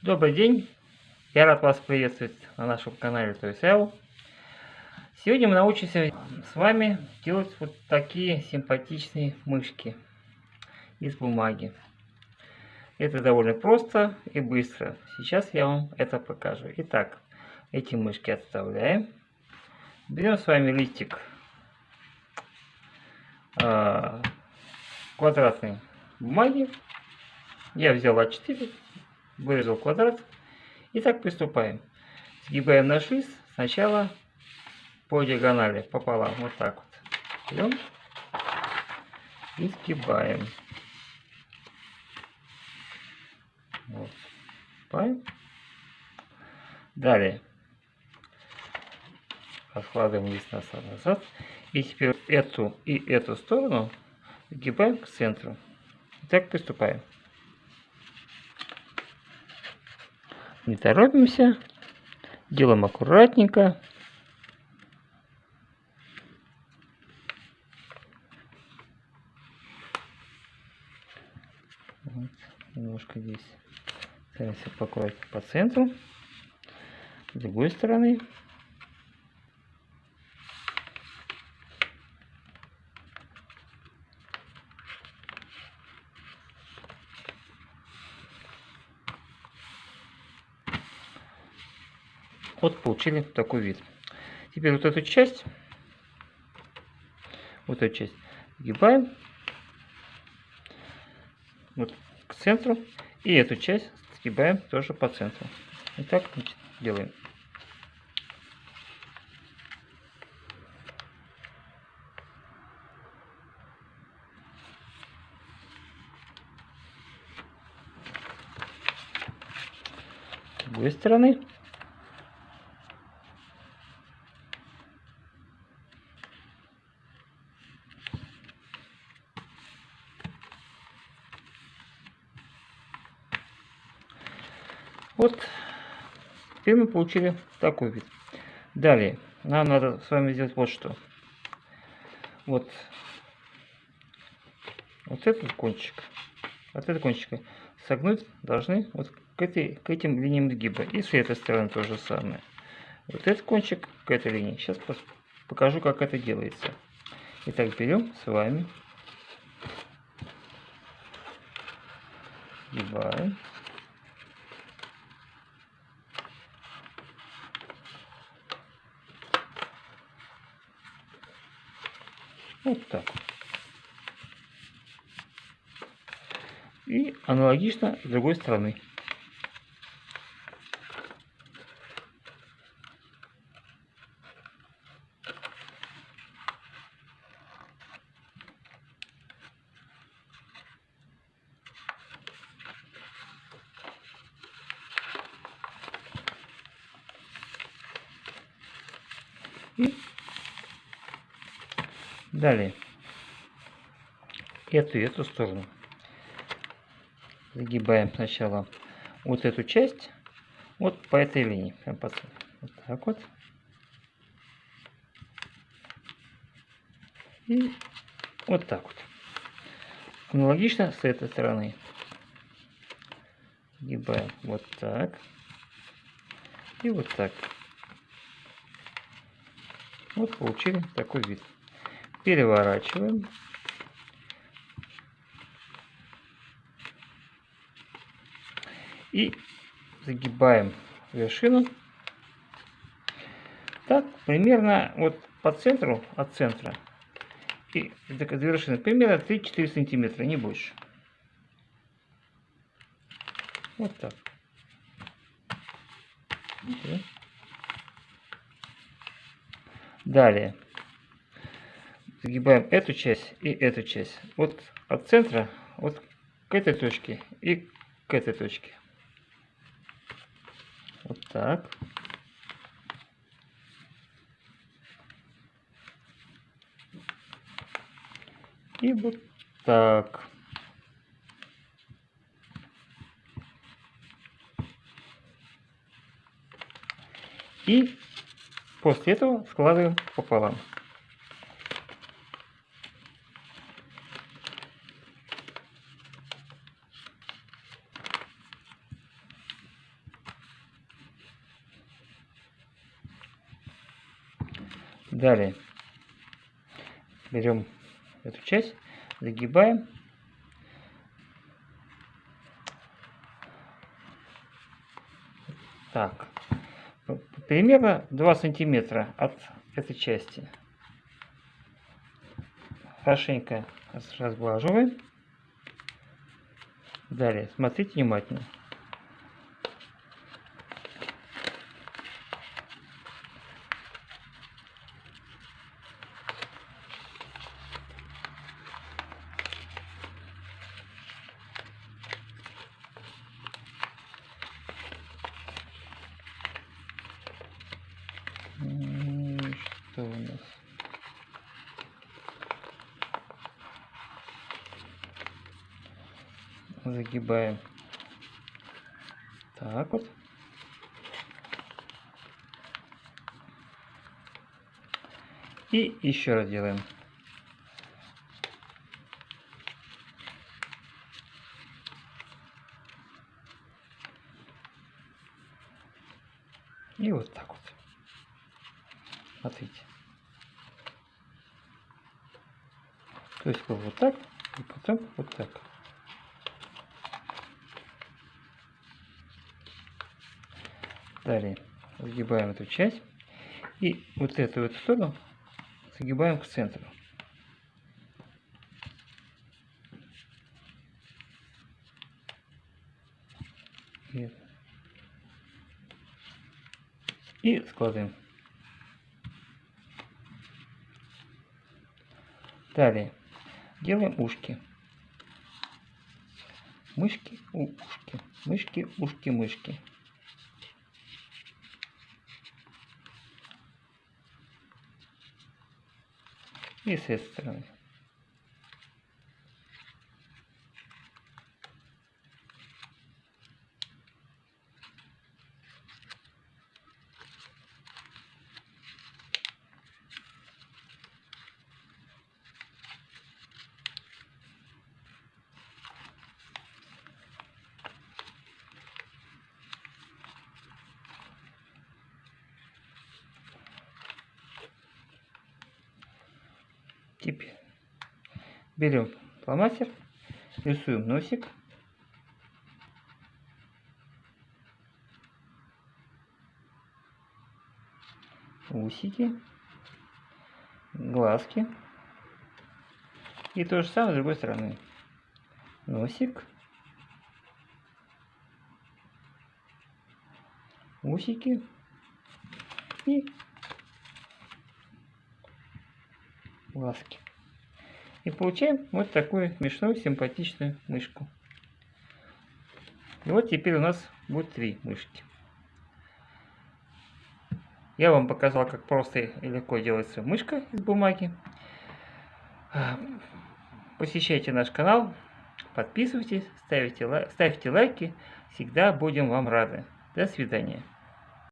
Добрый день! Я рад вас приветствовать на нашем канале ToysL. Сегодня мы научимся с вами делать вот такие симпатичные мышки из бумаги. Это довольно просто и быстро. Сейчас я вам это покажу. Итак, эти мышки отставляем. Берем с вами листик э, квадратной бумаги. Я взял А4 вырезал квадрат. И так приступаем. Сгибаем наш лист сначала по диагонали, пополам, вот так вот. Берем и сгибаем. Вот. Сгибаем. Далее откладываем лист назад. И теперь эту и эту сторону сгибаем к центру. И так приступаем. Не торопимся. Делаем аккуратненько. Вот, немножко здесь стараемся поаккуратнее по центру. С другой стороны. Вот получили такой вид. Теперь вот эту часть, вот эту часть сгибаем вот к центру. И эту часть сгибаем тоже по центру. И так делаем. С другой стороны. Вот, теперь мы получили такой вид. Далее, нам надо с вами сделать вот что. Вот, вот этот кончик, от этого кончика согнуть должны вот к, этой, к этим линиям сгиба. И с этой стороны то же самое. Вот этот кончик к этой линии. Сейчас покажу, как это делается. Итак, берем с вами, сгибаем. Вот так. И аналогично с другой стороны. И Далее. Эту и эту сторону. Загибаем сначала вот эту часть. Вот по этой линии. Вот так вот. И вот так вот. Аналогично с этой стороны. Гибаем вот так. И вот так. Вот получили такой вид переворачиваем. И загибаем вершину. Так, примерно вот по центру, от центра и до вершины, примерно 3-4 сантиметра, не больше. Вот так. Далее загибаем эту часть и эту часть. Вот от центра, вот к этой точке и к этой точке. Вот так. И вот так. И после этого складываем пополам. Далее берем эту часть, загибаем. Так, примерно 2 сантиметра от этой части. Хорошенько разглаживаем. Далее, смотрите внимательно. Что у нас? Загибаем. Так вот. И еще раз делаем. И вот так вот. Смотрите. То есть вот так, и потом вот так. Далее загибаем эту часть. И вот эту вот сторону загибаем к центру. И складываем. Далее делаем ушки. Мышки, ушки, мышки, ушки, мышки. И с этой стороны. Теперь берем фломастер, рисуем носик. Усики, глазки. И то же самое с другой стороны. Носик. Усики. И глазки. И получаем вот такую смешную, симпатичную мышку. И вот теперь у нас будет три мышки. Я вам показал, как просто и легко делается мышка из бумаги. Посещайте наш канал, подписывайтесь, ставьте, ставьте лайки. Всегда будем вам рады. До свидания.